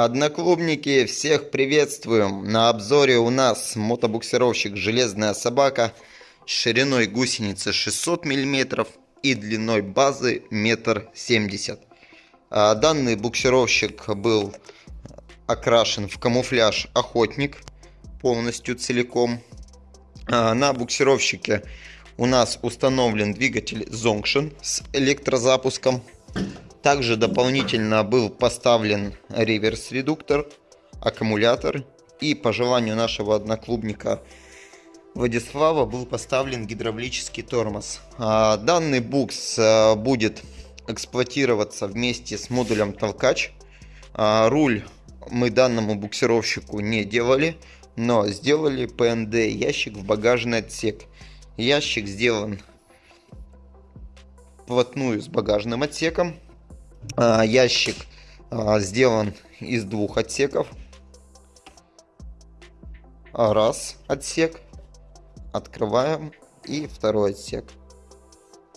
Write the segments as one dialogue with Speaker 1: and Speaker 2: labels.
Speaker 1: Одноклубники, всех приветствуем! На обзоре у нас мотобуксировщик «Железная собака» шириной гусеницы 600 мм и длиной базы 1,70 м. А данный буксировщик был окрашен в камуфляж «Охотник» полностью целиком. А на буксировщике у нас установлен двигатель Zonction с электрозапуском. Также дополнительно был поставлен реверс-редуктор, аккумулятор и по желанию нашего одноклубника Владислава был поставлен гидравлический тормоз. А, данный букс а, будет эксплуатироваться вместе с модулем толкач. А, руль мы данному буксировщику не делали, но сделали PND ящик в багажный отсек. Ящик сделан вплотную с багажным отсеком. А, ящик а, сделан из двух отсеков. Раз отсек. Открываем. И второй отсек.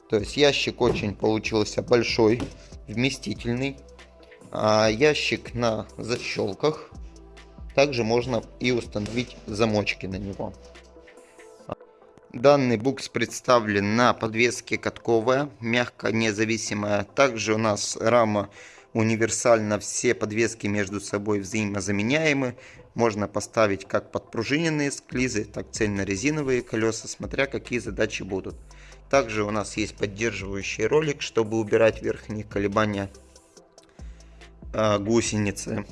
Speaker 1: То есть ящик очень получился большой, вместительный. А ящик на защелках. Также можно и установить замочки на него. Данный букс представлен на подвеске катковая, мягко независимая. Также у нас рама универсальна, все подвески между собой взаимозаменяемы. Можно поставить как подпружиненные склизы, так цельно-резиновые колеса, смотря какие задачи будут. Также у нас есть поддерживающий ролик, чтобы убирать верхние колебания э, гусеницы.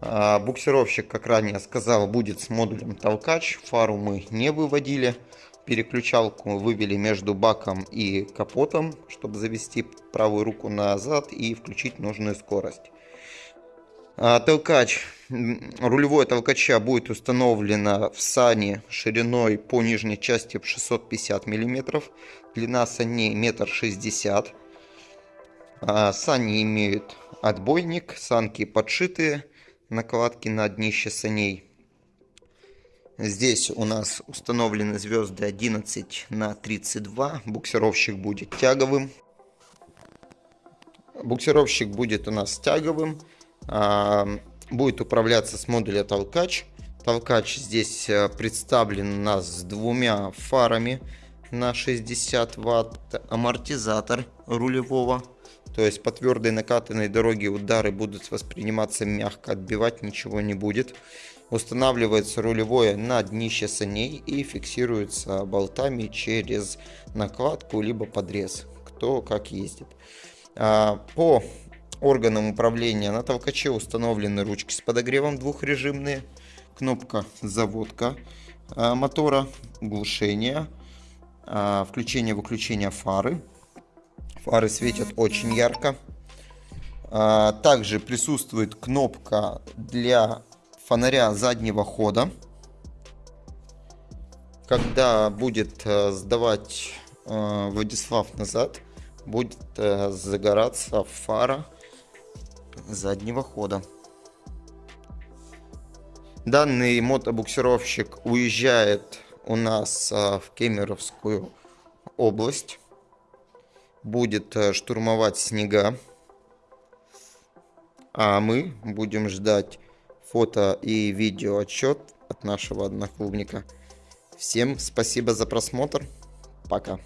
Speaker 1: А, буксировщик, как ранее сказал, будет с модулем толкач. Фару мы не выводили. Переключалку вывели между баком и капотом, чтобы завести правую руку назад и включить нужную скорость. А, толкач, рулевое толкача будет установлено в сане шириной по нижней части 650 мм, длина саней 1,60 м. Сани имеют отбойник, санки подшитые накладки на днище саней. Здесь у нас установлены звезды 11 на 32. Буксировщик будет тяговым. Буксировщик будет у нас тяговым. А, будет управляться с модуля толкач. Толкач здесь э, представлен у нас с двумя фарами на 60 ватт. Амортизатор рулевого то есть по твердой накатанной дороге удары будут восприниматься мягко, отбивать ничего не будет. Устанавливается рулевое на днище саней и фиксируется болтами через накладку либо подрез, кто как ездит. А, по органам управления на толкаче установлены ручки с подогревом двухрежимные, кнопка заводка а, мотора, глушение, а, включение-выключение фары, Фары светят очень ярко. А, также присутствует кнопка для фонаря заднего хода. Когда будет э, сдавать э, Владислав назад, будет э, загораться фара заднего хода. Данный мотобуксировщик уезжает у нас в Кемеровскую область будет э, штурмовать снега. А мы будем ждать фото и видео отчет от нашего одноклубника. Всем спасибо за просмотр. Пока.